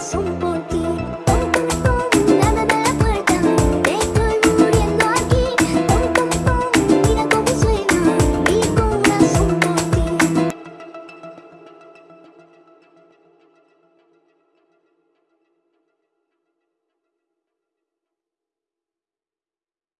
son por ti.